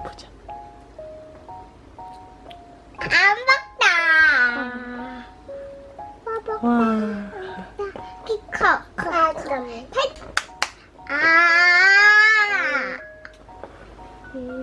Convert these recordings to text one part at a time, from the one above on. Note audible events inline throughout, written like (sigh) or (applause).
보자 보자 안 먹다. 와 키커 커. 그럼 아. 음.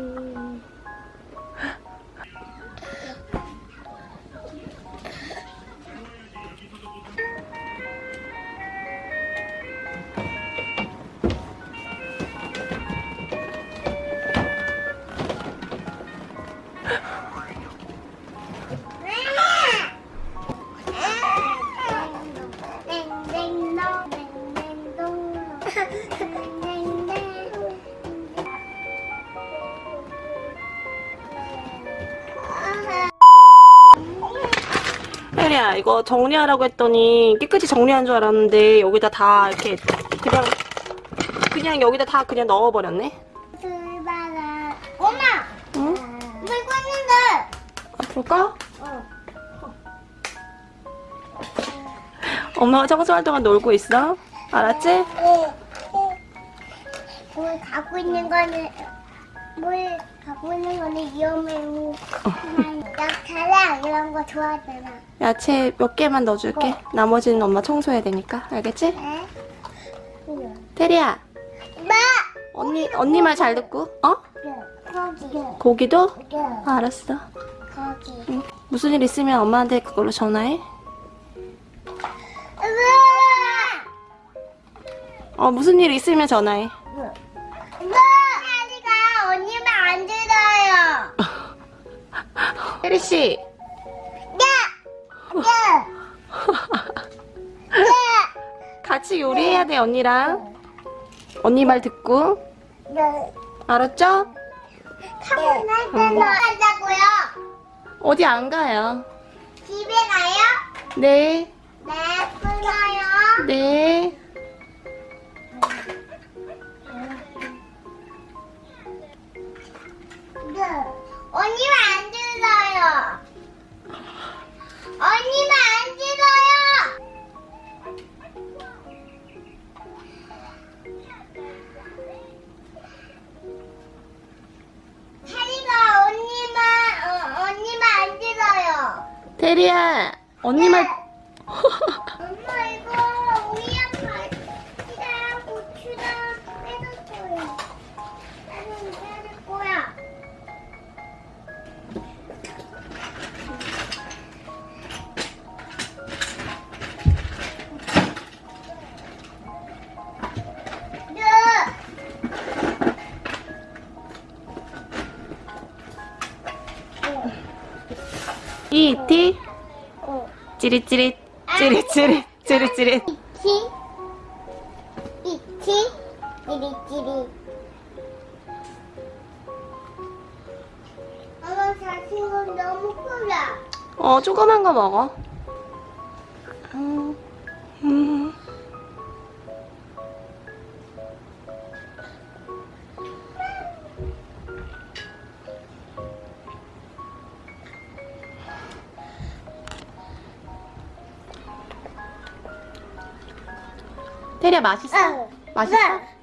혜리야 이거 정리하라고 했더니 깨끗이 정리한 줄 알았는데 여기다 다 이렇게 그냥 그냥 여기다 다 그냥 넣어버렸네 출발아 엄마 응? 물 꽂는데 볼까? 어. 엄마가 청소할 동안 놀고 있어 알았지? 물 갖고 있는 거는 물 갖고 있는 거는 위험해요. 약차랑 이런 거 좋아하잖아. 야채 몇 개만 넣어줄게 나머지는 엄마 청소해야 되니까 알겠지? 네? 테리야 마! 언니 언니 말 잘 듣고 어? 거기. 고기도? 아, 알았어 거기. 응. 무슨 일 있으면 엄마한테 그걸로 전화해 어 무슨 일 있으면 전화해 엄마! 하리가 언니 말안 들어요. (laughs) 혜리씨 야! 야! 야! 같이 요리해야 돼 언니랑 언니 말 듣고 야! 알았죠? 날 때는 한다고요? 어디 안 가요 집에 가요? 네 네, 끊어요. 네. 네. 테리야 언니 말 엄마 이거 우리 아빠 치랑 고추랑 빼줬어요. 나는 빼줄 거야. 네. 이티 어. 찌릿찌릿 찌릿찌릿 찌릿찌릿. 이치 이치 찌릿찌릿. 엄마 자신은 너무 크다 어 조그만 거 먹어 테리야 맛있어? 응. 맛있어? 네.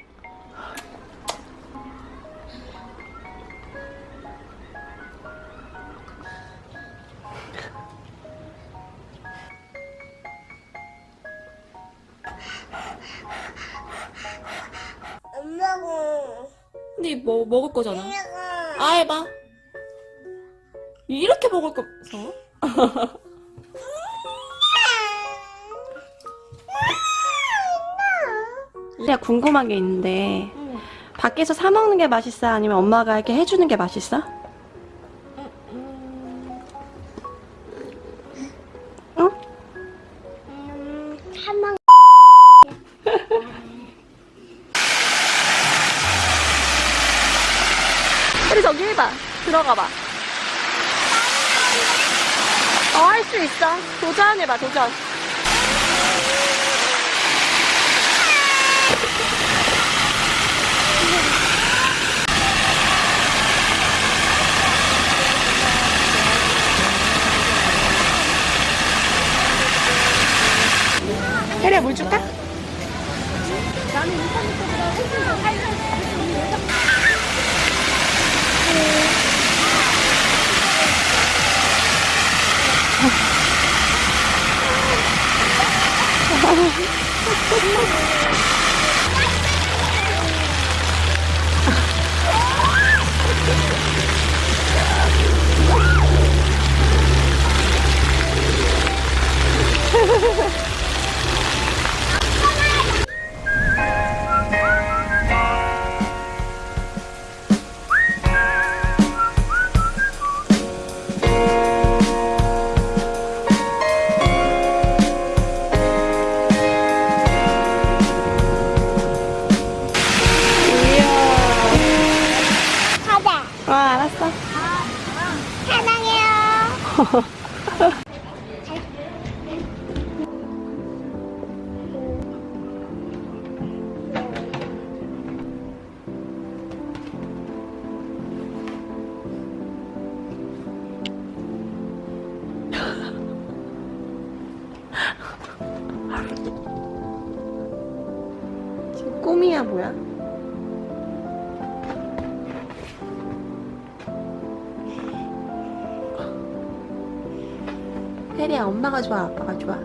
엄마가 근데 뭐 먹을 거잖아 아 해봐 이렇게 먹을 거서 (laughs) (laughs) 내가 궁금한 게 있는데 응. 밖에서 사 먹는 게 맛있어? 아니면 엄마가 이렇게 해주는 게 맛있어? 응? 음, 한번 우리 저기 해봐. 들어가 봐. 어, 할 수 있어. 도전해봐, 도전. 물 줄까? (laughs) 지금 꿈이야, 뭐야? 혜리야, 엄마가 좋아, 아빠가 좋아?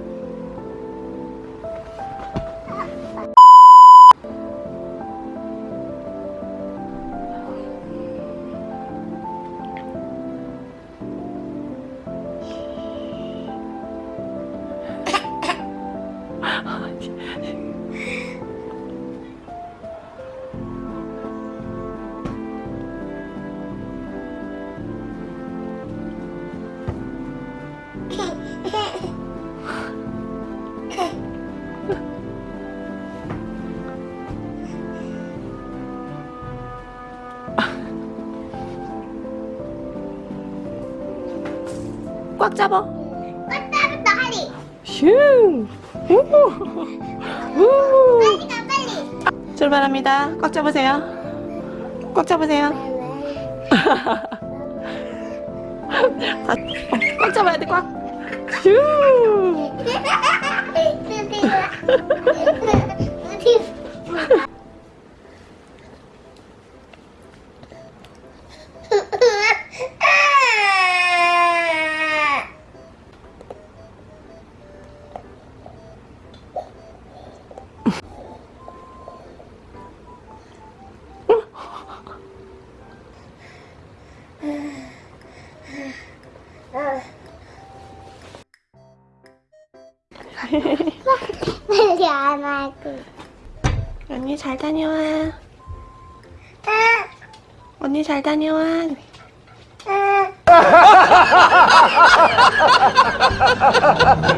(laughs) 꽉 잡아. 꽃다부터 하리. 슝! 빨리 가 빨리. 출발합니다. 꽉 잡으세요. 꽉 잡으세요. 꽉 잡아야 돼, 꽉. 슝! (laughs) 빨리 안 하고. 언니 잘 다녀와. 아, 언니 잘 다녀와. 아. (laughs)